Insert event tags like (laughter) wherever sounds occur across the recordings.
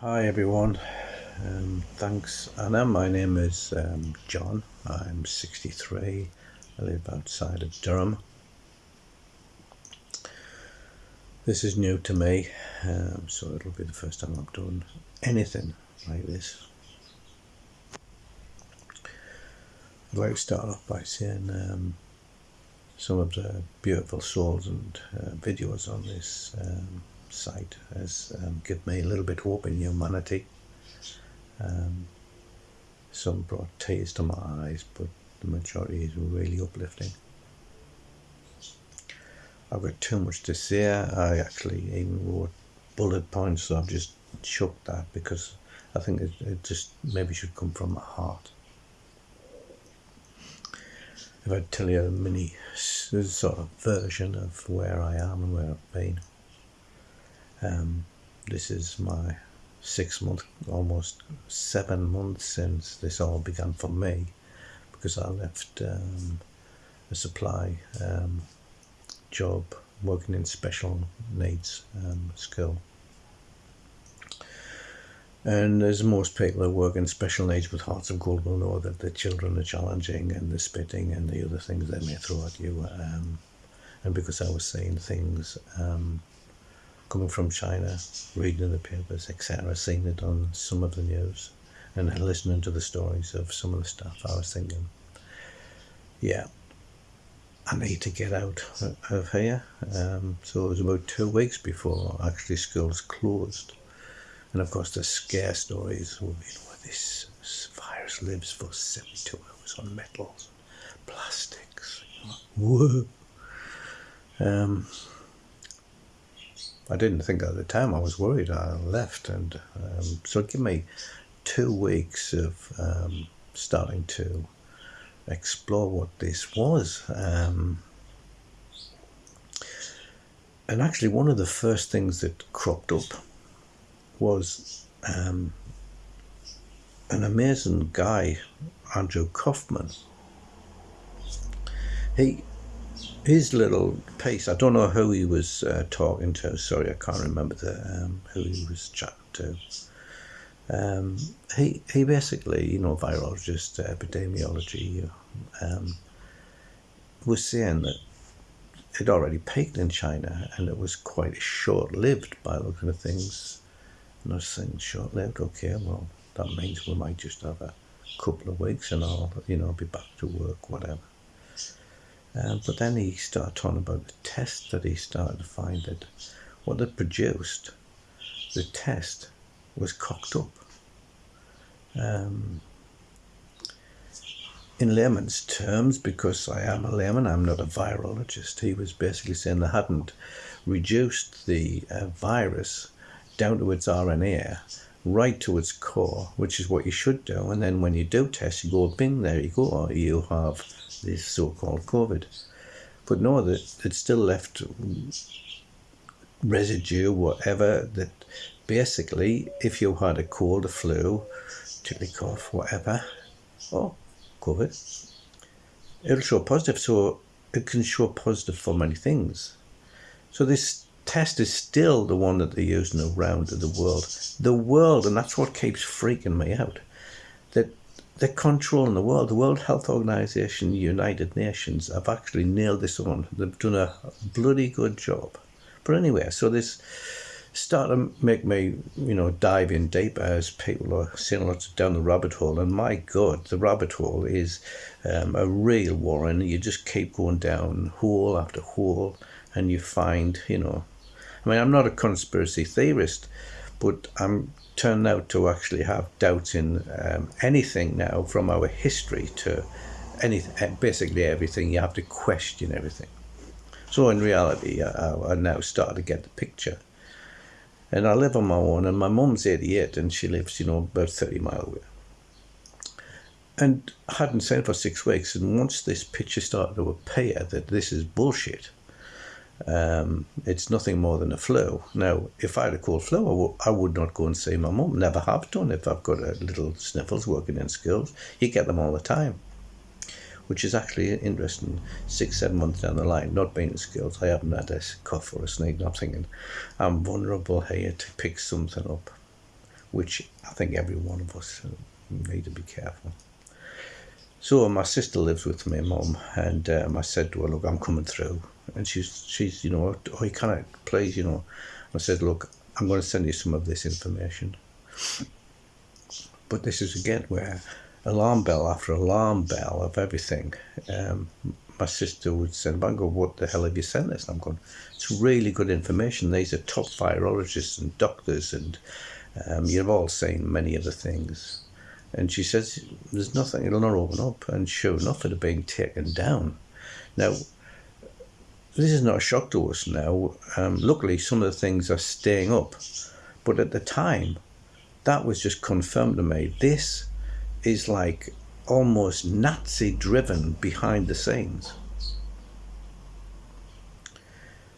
Hi everyone, um, thanks Anna. My name is um, John. I'm 63. I live outside of Durham. This is new to me, um, so it'll be the first time I've done anything like this. I'd like to start off by saying um, some of the beautiful souls and uh, videos on this um, site has um, given me a little bit hope in humanity. Um, some brought tears to my eyes, but the majority is really uplifting. I've got too much to say. I actually even wrote bullet points, so I've just chucked that because I think it, it just maybe should come from my heart. If I tell you a mini sort of version of where I am and where I've been. Um, this is my six month, almost seven months since this all began for me because I left um, a supply um, job working in special needs um, school. And as most people who work in special needs with hearts of gold will know that the children are challenging and the spitting and the other things they may throw at you. Um, and because I was saying things um, coming from China, reading the papers, etc., seeing it on some of the news, and listening to the stories of some of the stuff, I was thinking, yeah, I need to get out of here. Um, so it was about two weeks before actually schools closed. And of course, the scare stories, you know, this virus lives for 72 hours on metals, plastics. Whoa. Um, I didn't think at the time. I was worried. I left, and um, so it gave me two weeks of um, starting to explore what this was. Um, and actually, one of the first things that cropped up was um, an amazing guy, Andrew Kaufman. He his little piece, I don't know who he was uh, talking to. Sorry, I can't remember the um, who he was chatting to. Um, he he basically, you know, virologist, uh, epidemiology, um, was saying that it already peaked in China and it was quite short-lived by looking at things. And I was saying short-lived, okay, well, that means we might just have a couple of weeks and I'll, you know, be back to work, whatever. Um, but then he started talking about the test that he started to find that what they produced, the test was cocked up. Um, in layman's terms, because I am a layman, I'm not a virologist, he was basically saying they hadn't reduced the uh, virus down to its RNA right to its core, which is what you should do. And then when you do test, you go, bing, there you go, you have this so-called COVID. But no, that it still left residue, whatever, that basically if you had a cold, a flu, chilly cough, whatever, oh, COVID, it'll show positive. So it can show positive for many things. So this test is still the one that they're using around the world. The world, and that's what keeps freaking me out, that they're controlling the world. The World Health Organization, United Nations have actually nailed this on. They've done a bloody good job. But anyway, so this started to make me, you know, dive in deeper as people are saying lots down the rabbit hole. And my God, the rabbit hole is um, a real warren. You just keep going down hole after hole and you find, you know, I mean, I'm not a conspiracy theorist, but I'm turned out to actually have doubts in um, anything now from our history to any basically everything. You have to question everything. So in reality, I, I now start to get the picture. And I live on my own, and my mum's 88, and she lives, you know, about 30 miles away. And I hadn't seen for six weeks, and once this picture started to appear that this is bullshit, um, it's nothing more than a flu. Now, if I had a cold flu, I, would not go and see my mum. Never have done. If I've got a little sniffles working in schools, you get them all the time. Which is actually interesting. Six, seven months down the line, not being in schools, I haven't had a cough or a sneeze. I'm thinking, I'm vulnerable here to pick something up. which I think every one of us need to be careful. So my sister lives with me, mum, and um, I said to her, "Look, I'm coming through," and she's she's you know, oh, you can't please, you know. I said, "Look, I'm going to send you some of this information." But this is again where alarm bell after alarm bell of everything. Um, my sister would send, I go, what the hell have you sent this? And I'm going, it's really good information. These are top virologists and doctors, and um, you've all seen many of the things. And she says, there's nothing, it'll not open up. And sure enough, it had been taken down. Now, this is not a shock to us now. Um, luckily, some of the things are staying up. But at the time, that was just confirmed to me. This is like almost Nazi driven behind the scenes.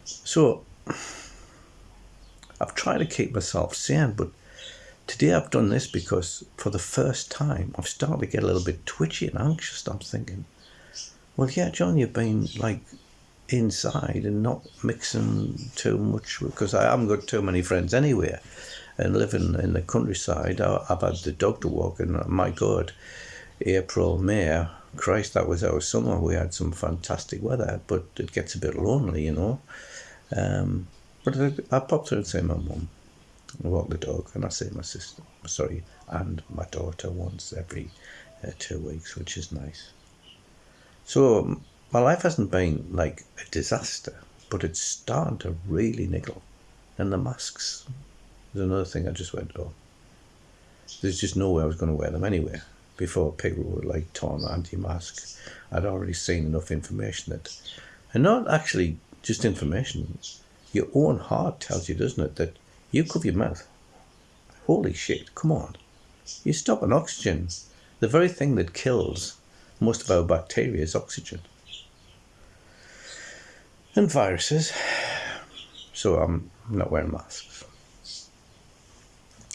So I've tried to keep myself sane, but today I've done this because for the first time I've started to get a little bit twitchy and anxious. I'm thinking, well, yeah, John, you've been like inside and not mixing too much because I haven't got too many friends anywhere and living in the countryside, I've had the dog to walk, and my God, April, May, Christ, that was our summer. We had some fantastic weather, but it gets a bit lonely, you know. Um, but I, I popped through and say my mum, walk the dog, and I see my sister, sorry, and my daughter once every uh, two weeks, which is nice. So my life hasn't been like a disaster, but it's starting to really niggle, and the masks there's another thing I just went, oh, there's just no way I was going to wear them anyway. Before people were like torn anti-mask, I'd already seen enough information that, and not actually just information, your own heart tells you, doesn't it, that you cover your mouth. Holy shit, come on. You stop an oxygen. The very thing that kills most of our bacteria is oxygen. And viruses. So I'm not wearing masks.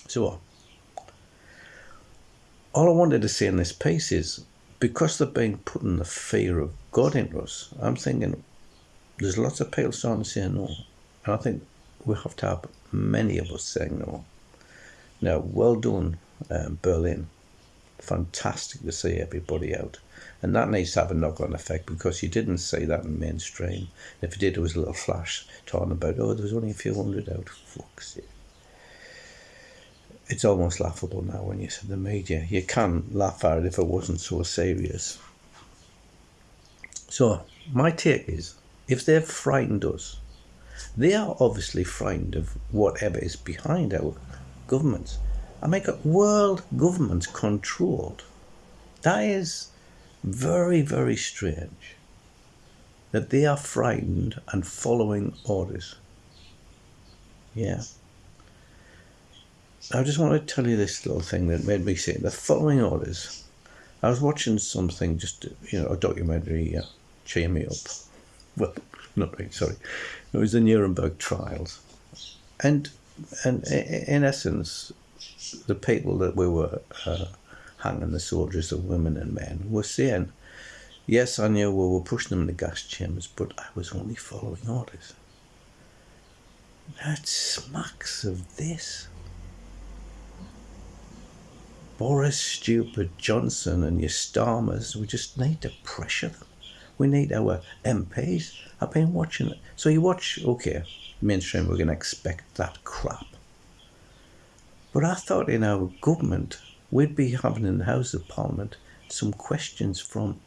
So, all I wanted to say in this piece is because they've been putting the fear of God into us, I'm thinking there's lots of people starting to say no. And I think we have to have many of us saying no. Now, well done, um, Berlin. Fantastic to see everybody out. And that needs to have a knock on effect because you didn't see that in mainstream. If you did, it was a little flash talking about, oh, there was only a few hundred out. Fuck's sake it's almost laughable now when you say the media. You can laugh at it if it wasn't so serious. So, my take is if they've frightened us, they are obviously frightened of whatever is behind our governments. I make a world governments controlled. That is very, very strange that they are frightened and following orders. Yeah. I just want to tell you this little thing that made me say the following orders. I was watching something, just you know, a documentary, uh, cheer me up. Well, (laughs) not really. Sorry, it was the Nuremberg trials, and and in essence, the people that we were uh, hanging, the soldiers, the women and men, were saying, "Yes, I knew we were pushing them in the gas chambers, but I was only following orders." That smacks of this. Boris Stupid Johnson and your Starmers, we just need to pressure them. We need our MPs. I've been watching it. So you watch, okay, mainstream, we're going to expect that crap. But I thought in our government, we'd be having in the House of Parliament some questions from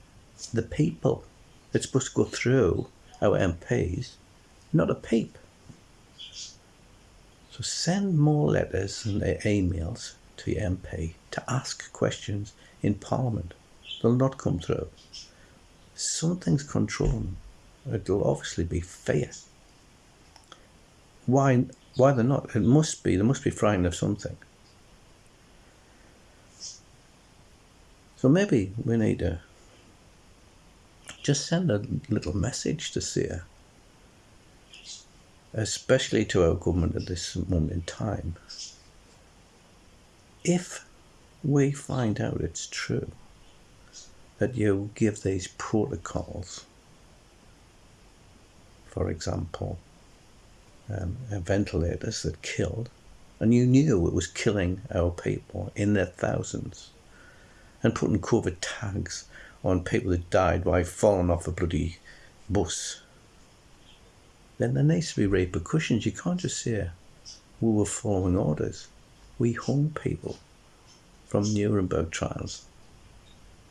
the people. It's supposed to go through our MPs, not a peep. So send more letters and emails to your MP to ask questions in Parliament. They'll not come through. Something's controlling. It'll obviously be fear. Why? Why they're not? It must be. They must be frightened of something. So maybe we need to just send a little message to Sia, especially to our government at this moment in time if we find out it's true that you give these protocols, for example, um, ventilators that killed, and you knew it was killing our people in their thousands and putting COVID tags on people that died by falling off a bloody bus, then there needs to be repercussions. You can't just say we were following orders. We hung people from Nuremberg trials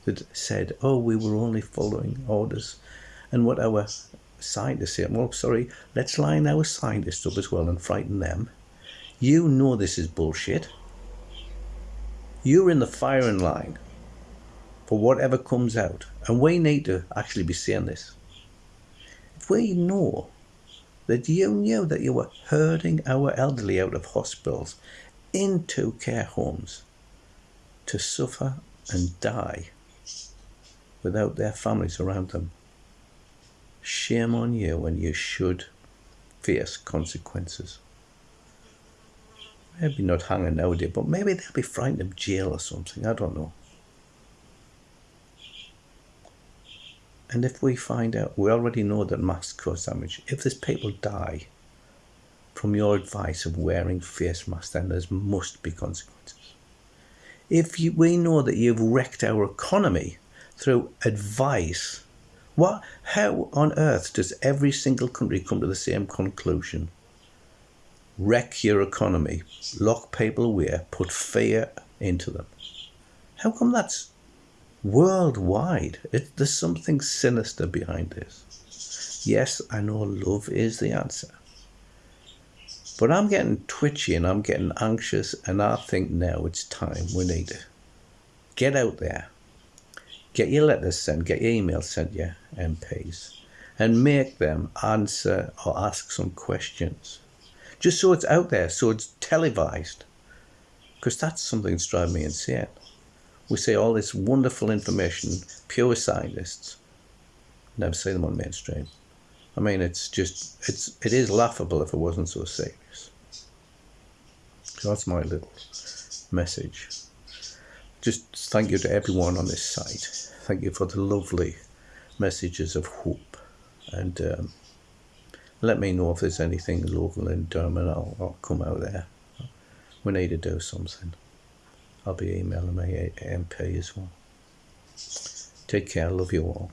that said, oh, we were only following orders. And what our scientists say, well, sorry, let's line our scientists up as well and frighten them. You know this is bullshit. You're in the firing line for whatever comes out. And we need to actually be saying this. If we know that you knew that you were herding our elderly out of hospitals into care homes to suffer and die without their families around them. Shame on you when you should face consequences. Maybe not hanging nowadays, but maybe they'll be frightened of jail or something. I don't know. And if we find out, we already know that masks cause damage. If there's people die from your advice of wearing face masks, then there must be consequences. If you, we know that you've wrecked our economy through advice, what, how on earth does every single country come to the same conclusion? Wreck your economy, lock people away, put fear into them. How come that's worldwide. It, there's something sinister behind this. Yes, I know love is the answer. But I'm getting twitchy and I'm getting anxious, and I think now it's time we need to get out there, get your letters sent, get your emails sent, your MPs, and make them answer or ask some questions. Just so it's out there, so it's televised. Because that's something that's driving me insane we see all this wonderful information, pure scientists, never see them on mainstream. I mean, it's just, it's, it is laughable if it wasn't so serious. So that's my little message. Just thank you to everyone on this site. Thank you for the lovely messages of hope. And um, let me know if there's anything local in Durham I'll, I'll come out there. We need to do something. I'll be emailing my MP as well. Take care. Love you all.